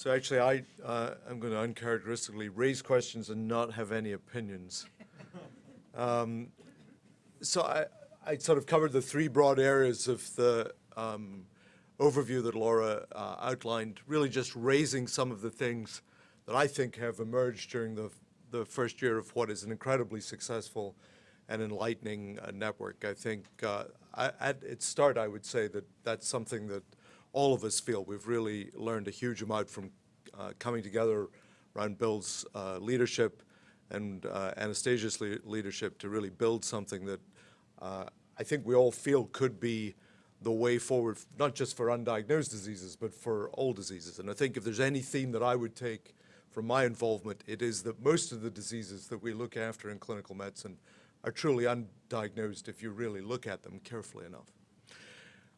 So actually, I, uh, I'm going to uncharacteristically raise questions and not have any opinions. Um, so I, I sort of covered the three broad areas of the um, overview that Laura uh, outlined, really just raising some of the things that I think have emerged during the, the first year of what is an incredibly successful and enlightening uh, network. I think uh, I, at its start, I would say that that's something that all of us feel. We've really learned a huge amount from uh, coming together around Bill's uh, leadership and uh, Anastasia's le leadership to really build something that uh, I think we all feel could be the way forward, not just for undiagnosed diseases, but for all diseases. And I think if there's any theme that I would take from my involvement, it is that most of the diseases that we look after in clinical medicine are truly undiagnosed if you really look at them carefully enough.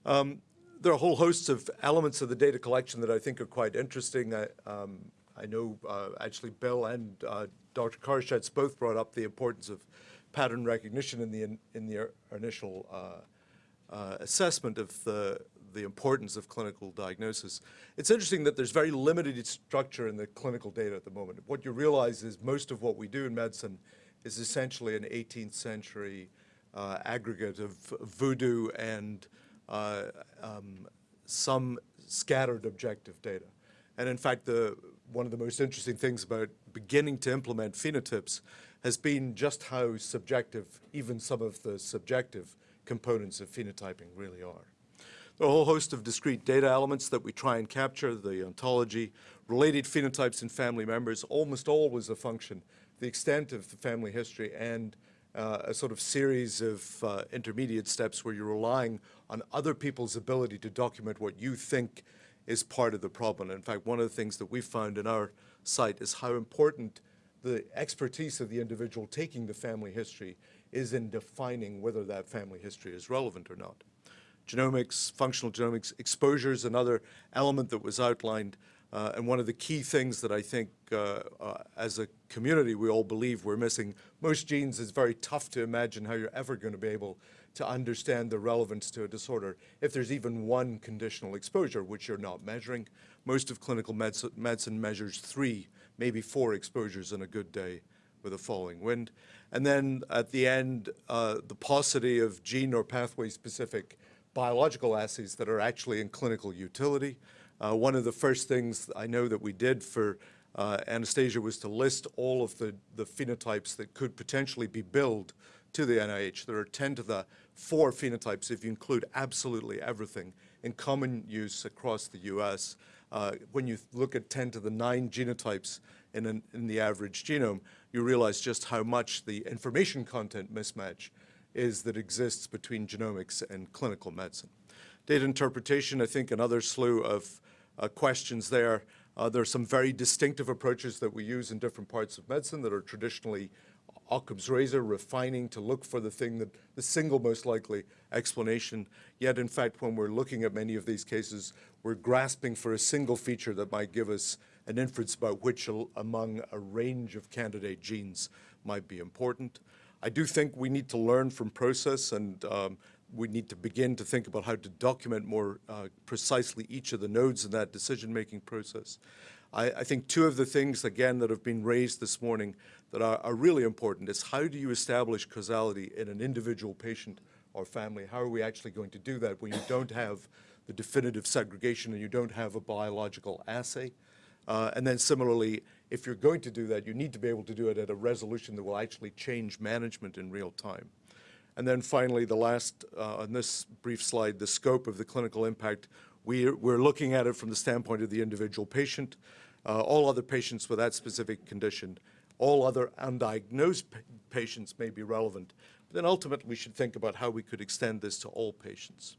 Um, there are a whole host of elements of the data collection that I think are quite interesting. I, um, I know uh, actually Bill and uh, Dr. Koroshetz both brought up the importance of pattern recognition in the, in, in the initial uh, uh, assessment of the, the importance of clinical diagnosis. It's interesting that there's very limited structure in the clinical data at the moment. What you realize is most of what we do in medicine is essentially an 18th century uh, aggregate of voodoo and um, some scattered objective data. And in fact, the, one of the most interesting things about beginning to implement phenotypes has been just how subjective even some of the subjective components of phenotyping really are. Are a whole host of discrete data elements that we try and capture, the ontology, related phenotypes in family members, almost always a function, the extent of the family history and uh, a sort of series of uh, intermediate steps where you're relying on other people's ability to document what you think is part of the problem. In fact, one of the things that we found in our site is how important the expertise of the individual taking the family history is in defining whether that family history is relevant or not. Genomics, functional genomics, exposure is another element that was outlined uh, and one of the key things that I think uh, uh, as a community we all believe we're missing, most genes is very tough to imagine how you're ever going to be able to understand the relevance to a disorder if there's even one conditional exposure, which you're not measuring. Most of clinical medicine measures three, maybe four exposures in a good day with a falling wind. And then at the end, uh, the paucity of gene or pathway specific biological assays that are actually in clinical utility. Uh, one of the first things I know that we did for uh, Anastasia was to list all of the, the phenotypes that could potentially be billed to the NIH. There are 10 to the 4 phenotypes if you include absolutely everything in common use across the U.S. Uh, when you look at 10 to the 9 genotypes in, an, in the average genome, you realize just how much the information content mismatch is that exists between genomics and clinical medicine. Data interpretation, I think another slew of uh, questions there. Uh, there are some very distinctive approaches that we use in different parts of medicine that are traditionally Occam's razor, refining to look for the thing that the single most likely explanation. Yet, in fact, when we're looking at many of these cases, we're grasping for a single feature that might give us an inference about which among a range of candidate genes might be important. I do think we need to learn from process and um, we need to begin to think about how to document more uh, precisely each of the nodes in that decision-making process. I, I, think two of the things, again, that have been raised this morning that are, are, really important is how do you establish causality in an individual patient or family? How are we actually going to do that when you don't have the definitive segregation and you don't have a biological assay? Uh, and then similarly, if you're going to do that, you need to be able to do it at a resolution that will actually change management in real time. And then finally, the last, uh, on this brief slide, the scope of the clinical impact. We're, we're looking at it from the standpoint of the individual patient, uh, all other patients with that specific condition, all other undiagnosed patients may be relevant. But then ultimately, we should think about how we could extend this to all patients.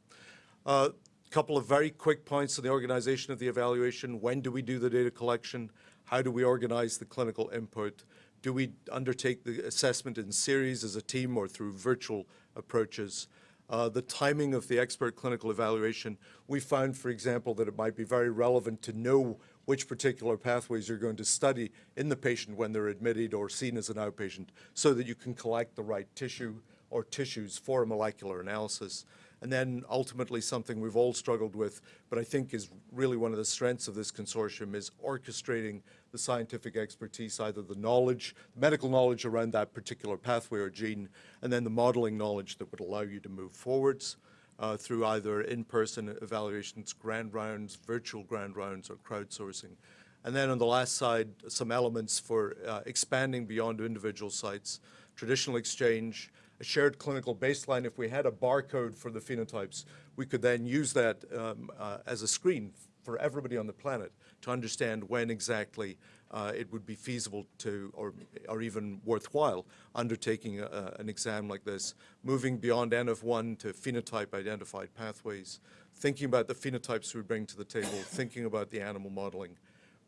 A uh, couple of very quick points on the organization of the evaluation. When do we do the data collection? How do we organize the clinical input? Do we undertake the assessment in series as a team or through virtual approaches? Uh, the timing of the expert clinical evaluation, we found, for example, that it might be very relevant to know which particular pathways you're going to study in the patient when they're admitted or seen as an outpatient so that you can collect the right tissue or tissues for a molecular analysis. And then ultimately something we've all struggled with, but I think is really one of the strengths of this consortium is orchestrating the scientific expertise, either the knowledge, medical knowledge around that particular pathway or gene, and then the modeling knowledge that would allow you to move forwards uh, through either in-person evaluations, grand rounds, virtual grand rounds, or crowdsourcing. And then on the last side, some elements for uh, expanding beyond individual sites, traditional exchange, a shared clinical baseline. If we had a barcode for the phenotypes, we could then use that um, uh, as a screen for everybody on the planet to understand when exactly uh, it would be feasible to, or, or even worthwhile, undertaking a, an exam like this, moving beyond N of 1 to phenotype-identified pathways, thinking about the phenotypes we bring to the table, thinking about the animal modeling,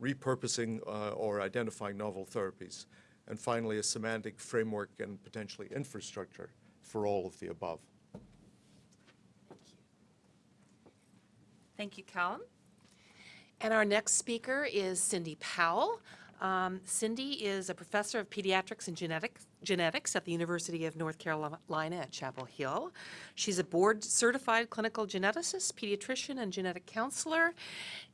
repurposing uh, or identifying novel therapies, and finally, a semantic framework and potentially infrastructure for all of the above. Thank you, Callum. And our next speaker is Cindy Powell. Um, Cindy is a professor of pediatrics and genetics, genetics at the University of North Carolina at Chapel Hill. She's a board-certified clinical geneticist, pediatrician, and genetic counselor.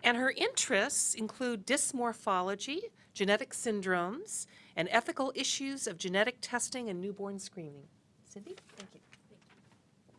And her interests include dysmorphology, genetic syndromes, and ethical issues of genetic testing and newborn screening. Cindy, thank you.